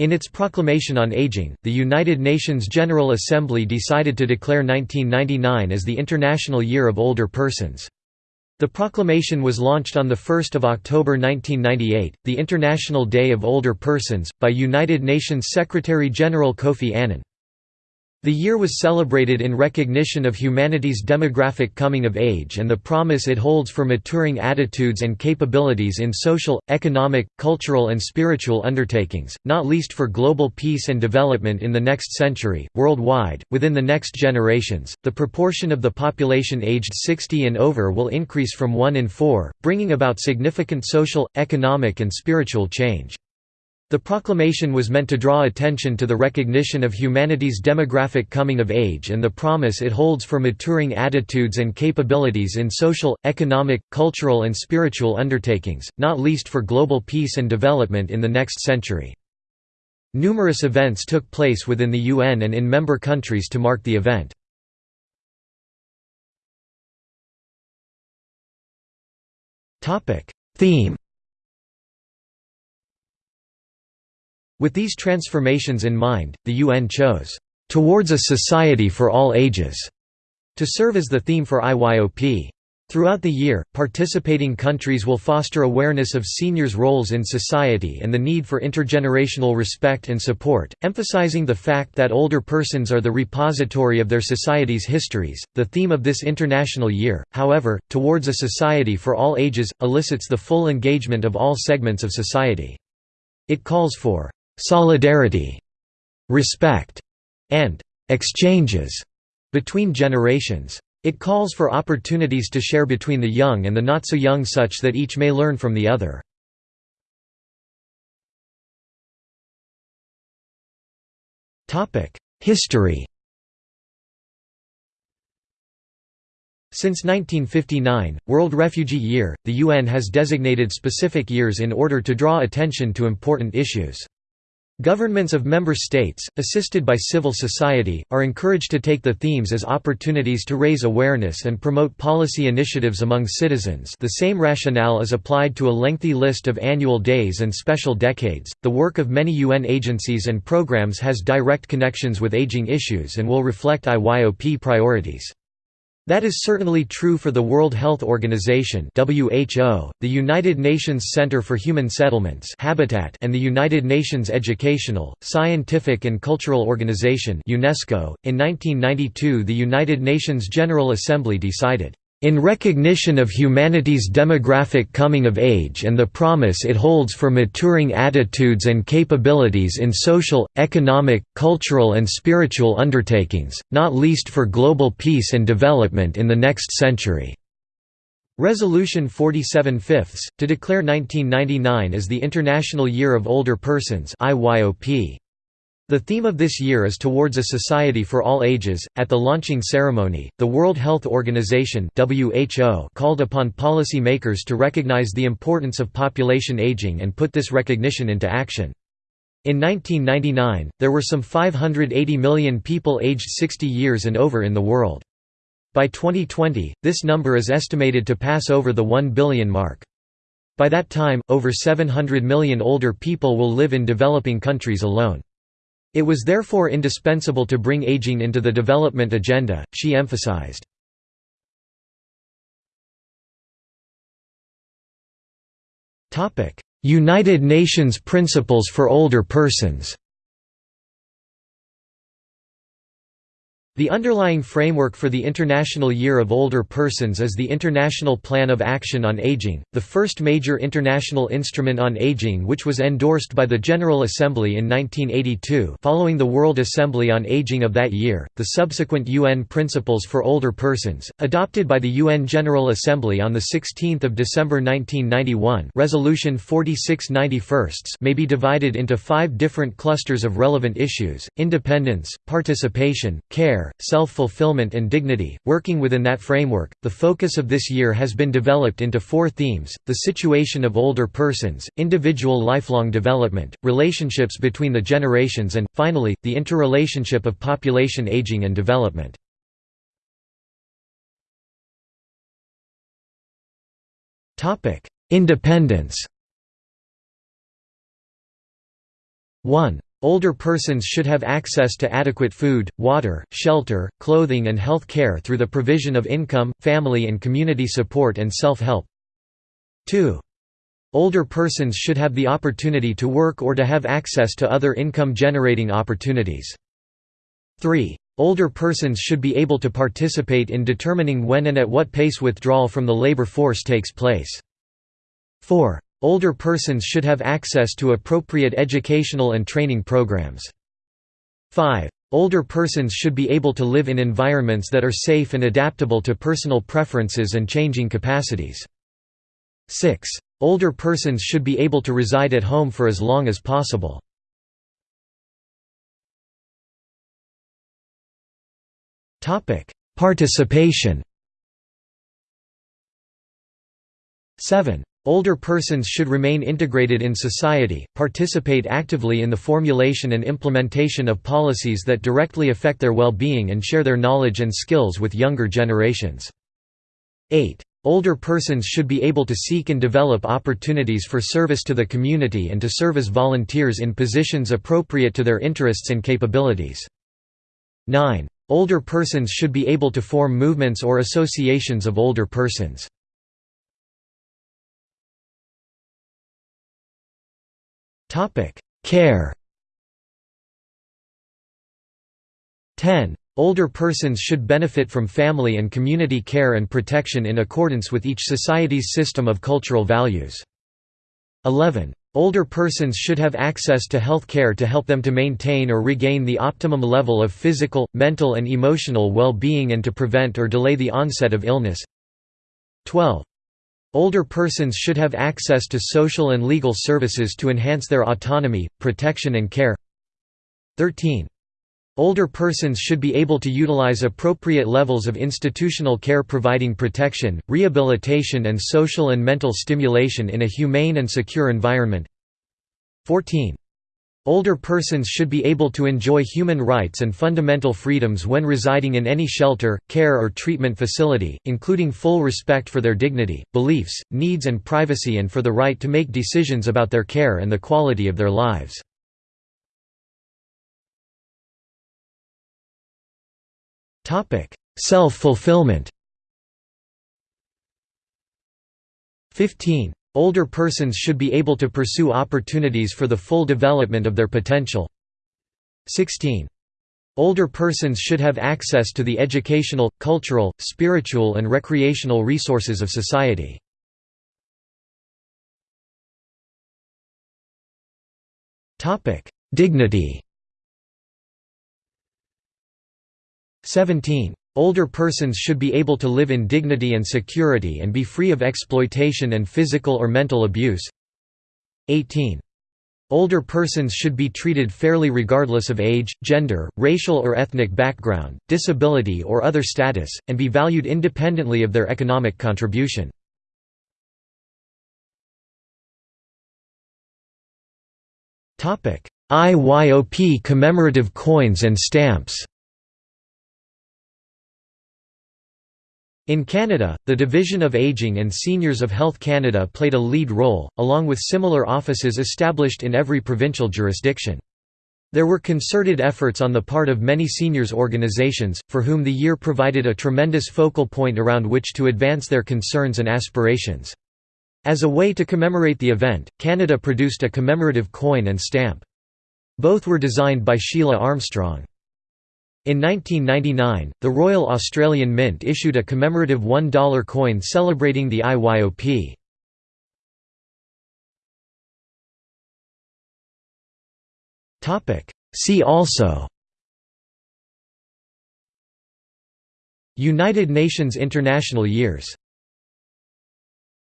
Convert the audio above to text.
In its proclamation on aging, the United Nations General Assembly decided to declare 1999 as the International Year of Older Persons. The proclamation was launched on 1 October 1998, the International Day of Older Persons, by United Nations Secretary-General Kofi Annan. The year was celebrated in recognition of humanity's demographic coming of age and the promise it holds for maturing attitudes and capabilities in social, economic, cultural, and spiritual undertakings, not least for global peace and development in the next century. Worldwide, within the next generations, the proportion of the population aged 60 and over will increase from 1 in 4, bringing about significant social, economic, and spiritual change. The proclamation was meant to draw attention to the recognition of humanity's demographic coming of age and the promise it holds for maturing attitudes and capabilities in social, economic, cultural and spiritual undertakings, not least for global peace and development in the next century. Numerous events took place within the UN and in member countries to mark the event. Theme With these transformations in mind, the UN chose, "...towards a society for all ages", to serve as the theme for IYOP. Throughout the year, participating countries will foster awareness of seniors' roles in society and the need for intergenerational respect and support, emphasizing the fact that older persons are the repository of their society's histories. The theme of this international year, however, towards a society for all ages, elicits the full engagement of all segments of society. It calls for solidarity, respect, and exchanges between generations. It calls for opportunities to share between the young and the not-so-young such that each may learn from the other. History Since 1959, World Refugee Year, the UN has designated specific years in order to draw attention to important issues. Governments of member states, assisted by civil society, are encouraged to take the themes as opportunities to raise awareness and promote policy initiatives among citizens. The same rationale is applied to a lengthy list of annual days and special decades. The work of many UN agencies and programs has direct connections with aging issues and will reflect IYOP priorities. That is certainly true for the World Health Organization (WHO), the United Nations Center for Human Settlements (Habitat), and the United Nations Educational, Scientific and Cultural Organization (UNESCO). In 1992, the United Nations General Assembly decided in recognition of humanity's demographic coming of age and the promise it holds for maturing attitudes and capabilities in social, economic, cultural and spiritual undertakings, not least for global peace and development in the next century." Resolution 47 fifths, to declare 1999 as the International Year of Older Persons IYOP. The theme of this year is Towards a Society for All Ages. At the launching ceremony, the World Health Organization (WHO) called upon policy makers to recognize the importance of population aging and put this recognition into action. In 1999, there were some 580 million people aged 60 years and over in the world. By 2020, this number is estimated to pass over the 1 billion mark. By that time, over 700 million older people will live in developing countries alone. It was therefore indispensable to bring aging into the development agenda, she emphasized. United Nations Principles for Older Persons The underlying framework for the International Year of Older Persons is the International Plan of Action on Aging, the first major international instrument on aging which was endorsed by the General Assembly in 1982 following the World Assembly on Aging of that year. The subsequent UN Principles for Older Persons, adopted by the UN General Assembly on 16 December 1991 Resolution 4691 may be divided into five different clusters of relevant issues, independence, participation, care, care, self-fulfillment and dignity. Working within that framework, the focus of this year has been developed into four themes, the situation of older persons, individual lifelong development, relationships between the generations and, finally, the interrelationship of population aging and development. Independence 1. Older persons should have access to adequate food, water, shelter, clothing and health care through the provision of income, family and community support and self-help. 2. Older persons should have the opportunity to work or to have access to other income-generating opportunities. 3. Older persons should be able to participate in determining when and at what pace withdrawal from the labor force takes place. 4. Older persons should have access to appropriate educational and training programs. 5. Older persons should be able to live in environments that are safe and adaptable to personal preferences and changing capacities. 6. Older persons should be able to reside at home for as long as possible. Participation 7. Older persons should remain integrated in society, participate actively in the formulation and implementation of policies that directly affect their well-being and share their knowledge and skills with younger generations. 8. Older persons should be able to seek and develop opportunities for service to the community and to serve as volunteers in positions appropriate to their interests and capabilities. 9. Older persons should be able to form movements or associations of older persons. Care 10. Older persons should benefit from family and community care and protection in accordance with each society's system of cultural values. 11. Older persons should have access to health care to help them to maintain or regain the optimum level of physical, mental and emotional well-being and to prevent or delay the onset of illness. 12. Older persons should have access to social and legal services to enhance their autonomy, protection and care. 13. Older persons should be able to utilize appropriate levels of institutional care providing protection, rehabilitation and social and mental stimulation in a humane and secure environment. 14. Older persons should be able to enjoy human rights and fundamental freedoms when residing in any shelter, care or treatment facility, including full respect for their dignity, beliefs, needs and privacy and for the right to make decisions about their care and the quality of their lives. Self-fulfillment 15. Older persons should be able to pursue opportunities for the full development of their potential. 16. Older persons should have access to the educational, cultural, spiritual and recreational resources of society. Dignity 17. Older persons should be able to live in dignity and security and be free of exploitation and physical or mental abuse. 18. Older persons should be treated fairly regardless of age, gender, racial or ethnic background, disability or other status, and be valued independently of their economic contribution. IYOP commemorative coins and stamps In Canada, the Division of Aging and Seniors of Health Canada played a lead role, along with similar offices established in every provincial jurisdiction. There were concerted efforts on the part of many seniors organizations, for whom the year provided a tremendous focal point around which to advance their concerns and aspirations. As a way to commemorate the event, Canada produced a commemorative coin and stamp. Both were designed by Sheila Armstrong. In 1999, the Royal Australian Mint issued a commemorative $1 coin celebrating the IYOP. See also United Nations International Years